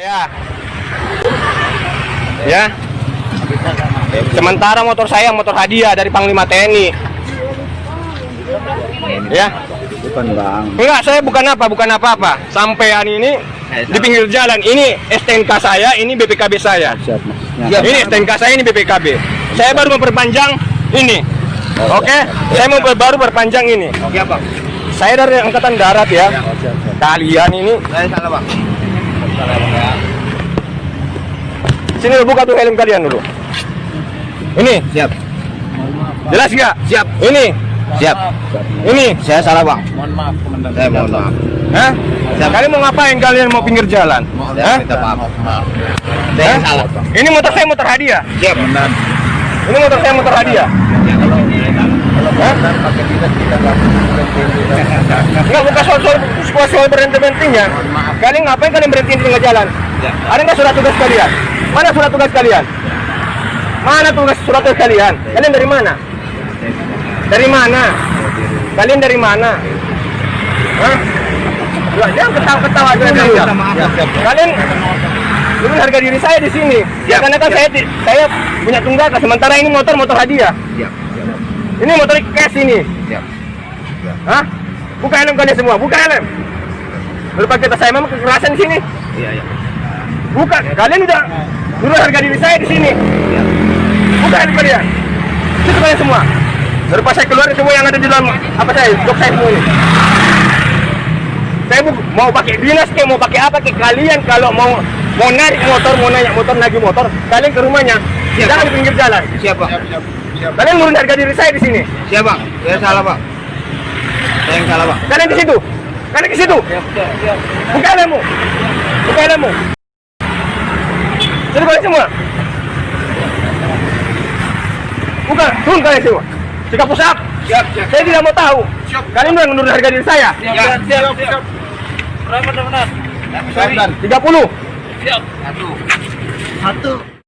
Ya. Ya. Sementara motor saya motor hadiah dari Panglima TNI. Ya. Bukan bang. Enggak, saya bukan apa, bukan apa-apa. Sampean ini di pinggir jalan. Ini STNK saya, ini BPKB saya. Siap mas. Ini STNK saya, ini BPKB. Saya baru memperpanjang ini. Oke, saya mau baru perpanjang ini. Oke bang. Saya dari Angkatan Darat ya. Oh, siap, siap. Kalian ini Saya salah bang. Ya. sini dulu, buka tuh helm kalian dulu. Ini Siap. jelas nggak? Siap. Ini, Siap. ini. Saya salah bang. Mohon maaf komandan. Saya mohon maaf. Hah? Siap. Kalian mau ngapain kalian mau pinggir jalan? Saya Hah? maaf. Maaf. Saya salah. Ini motor saya motor hadiah. Siap. Komandan. Ini motor saya motor hadiah. Kalau komandan pakai dinas kita nggak berhenti. Enggak bukan soal soal soal, soal berhenti berhentinya. Kalian ngapain kalian berhenti di tengah jalan? Ya. Ada nggak surat tugas kalian? Mana surat tugas kalian? Mana tugas surat tugas kalian? Kalian dari mana? Dari mana? Kalian dari mana? Hah? Jangan ketawa-ketawa aja. Siap. Siap. Kalian turun harga diri saya di sini. Ya, karena kan siap. saya saya punya tunggakan sementara ini motor motor hadiah. Siap. Ini motor cash ini. Siap. Hah? Buka helm kalian semua, buka helm. Berupa kita saya memang kekerasan di sini. Iya iya. Buka, kalian udah turun harga diri saya di sini. Siap. Buka helm kalian. Itu kalian semua. Berupa saya keluarin semua yang ada di dalam apa saya, jok saya semua ini. Saya bu- mau pakai dinas kayak mau pakai apa kayak kalian kalau mau mau narik motor, mau naik motor, lagi motor, kalian ke rumahnya. Siap. Jangan di pinggir jalan. Siap bang. Kalian turun harga diri saya di sini. Siap bang. Saya salah bang. Saya yang salah bang. Kalian di situ. Kalian ke situ. Buka helmmu. Buka helmmu. Jadi kalian semua. Buka, turun kalian semua. Sikap pusat. Siap. Siap. Saya tidak mau tahu. Kalian udah menurut harga diri saya. Siap. Siap. Siap. Berapa benar? 30. Siap. Satu. Satu.